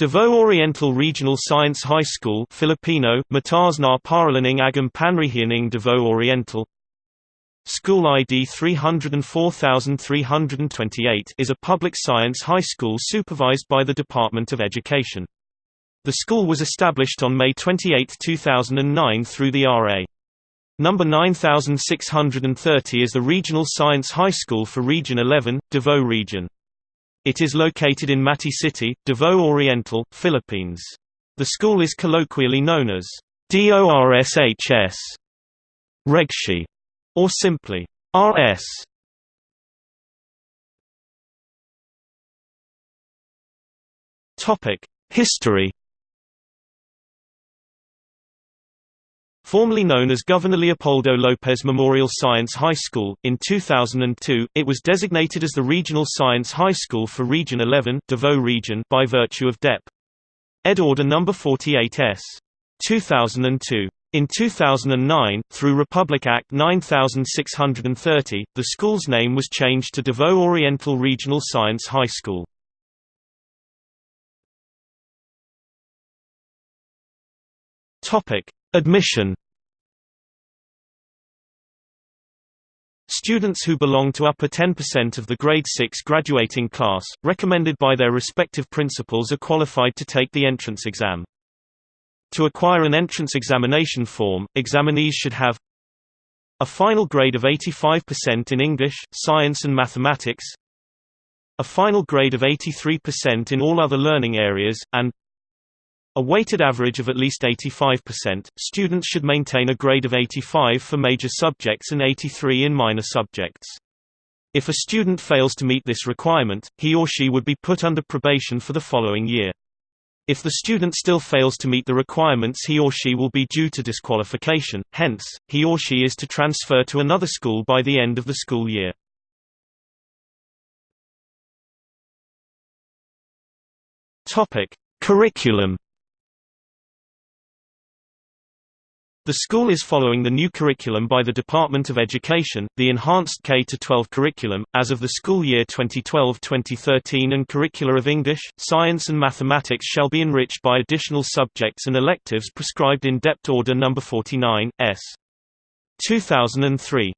Davao Oriental Regional Science High School Filipino, Mataas na Paaralang Agham Panrihianing Davao Oriental School ID 304328 is a public science high school supervised by the Department of Education. The school was established on May 28, 2009 through the RA. Number 9630 is the Regional Science High School for Region 11, Davao Region. It is located in Mati City, Davao Oriental, Philippines. The school is colloquially known as DORSHS Regshi, or simply RS. Topic: History Formerly known as Governor Leopoldo Lopez Memorial Science High School, in 2002, it was designated as the Regional Science High School for Region 11 Davao Region by virtue of DEP. Ed Order No. 48s. 2002. In 2009, through Republic Act 9630, the school's name was changed to Davao Oriental Regional Science High School. Topic: Admission Students who belong to upper 10% of the grade 6 graduating class, recommended by their respective principals are qualified to take the entrance exam. To acquire an entrance examination form, examinees should have a final grade of 85% in English, Science and Mathematics, a final grade of 83% in all other learning areas, and a weighted average of at least 85%. Students should maintain a grade of 85 for major subjects and 83 in minor subjects. If a student fails to meet this requirement, he or she would be put under probation for the following year. If the student still fails to meet the requirements he or she will be due to disqualification, hence, he or she is to transfer to another school by the end of the school year. Curriculum The school is following the new curriculum by the Department of Education, the Enhanced K-12 curriculum, as of the school year 2012-2013 and curricula of English, Science and Mathematics shall be enriched by additional subjects and electives prescribed in DEPT Order No. 49, S. 2003.